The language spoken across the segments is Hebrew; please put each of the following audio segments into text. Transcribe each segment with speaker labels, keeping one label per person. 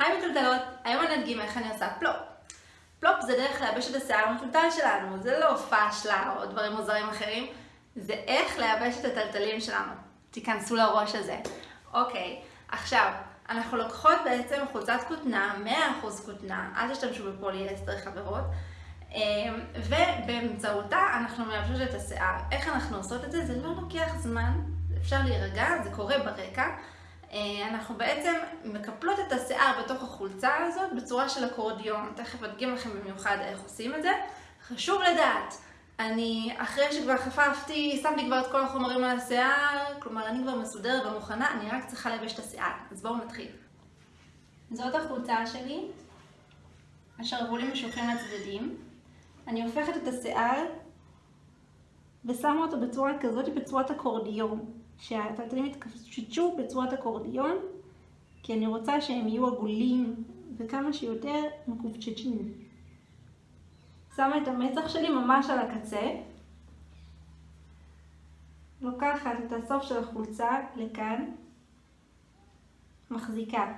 Speaker 1: היי מתולתלות, היום אני אדגים איך אני עושה plop. plop זה דרך לייבש את השיער המתולתל שלנו, זה לא פאשלה או דברים מוזרים אחרים, זה איך לייבש את התלתלים שלנו. תיכנסו לראש הזה. אוקיי, עכשיו, אנחנו לוקחות בעצם חולצת כותנה, 100% כותנה, אל תשתמשו בפוליאסטר חברות, אמ, ובאמצעותה אנחנו מייבשות את השיער. איך אנחנו עושות את זה? זה לא לוקח זמן, אפשר להירגע, זה קורה ברקע. אה, אנחנו בעצם מקפלות את השיער בתוך החולצה הזאת בצורה של אקורדיון. תכף אדגים לכם במיוחד איך עושים את זה. חשוב לדעת, אני אחרי שכבר חפפתי, שמתי כבר את כל החומרים על השיער, כלומר אני כבר מסודרת ומוכנה, אני רק צריכה לייבש את השיער. אז בואו נתחיל. זאת החולצה שלי, השרוולים משוחים לצדדים. אני הופכת את השיער ושמה אותו בצורה כזאת, בצורת אקורדיון. שהטלטלים יתקשטשו בצורת אקורדיון, כי אני רוצה שהם יהיו עגולים וכמה שיותר מקופצ'צ'ים. שמה את המצח שלי ממש על הקצה, לוקחת את הסוף של החולצה לכאן, מחזיקה.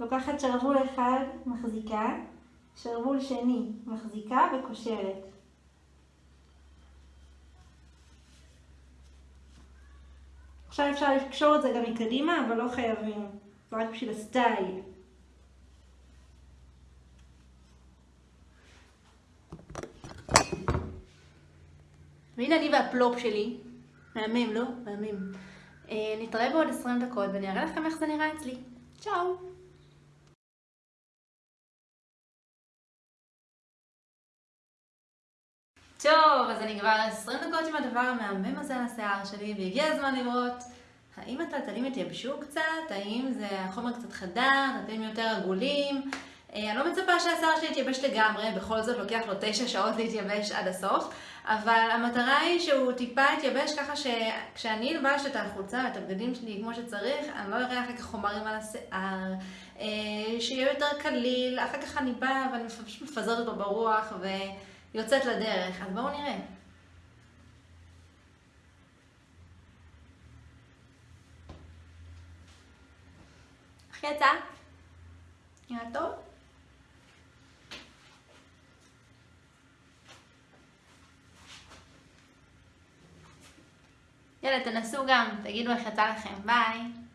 Speaker 1: לוקחת שרוול אחד, מחזיקה, שרוול שני, מחזיקה וקושרת. עכשיו אפשר לקשור את זה גם מקדימה, אבל לא חייבים. רק בשביל הסטייל. והנה אני והפלופ שלי. מהמם, לא? מהמם. אה, נתראה בעוד 20 דקות ואני אראה לכם איך זה נראה אצלי. צ'או! טוב, אז אני כבר 20 דקות עם הדבר המהמם הזה על השיער שלי, והגיע הזמן לראות האם הטלטלים התייבשו קצת, האם זה החומר קצת חדה, הטלטלים יותר עגולים. אה, אני לא מצפה שהשיער שלי יתייבש לגמרי, בכל זאת לוקח לו 9 שעות להתייבש עד הסוף, אבל המטרה היא שהוא טיפה יתייבש ככה שכשאני אלבש את החולצה, את הבגדים שלי כמו שצריך, אני לא אראה אחר כך חומרים על השיער, אה, שיהיה יותר קליל, אחר כך אני באה ואני מפזרת אותו ברוח ו... יוצאת לדרך, אז בואו נראה. איך יצא? נראה טוב? יאללה, תנסו גם, תגידו איך יצא לכם. ביי.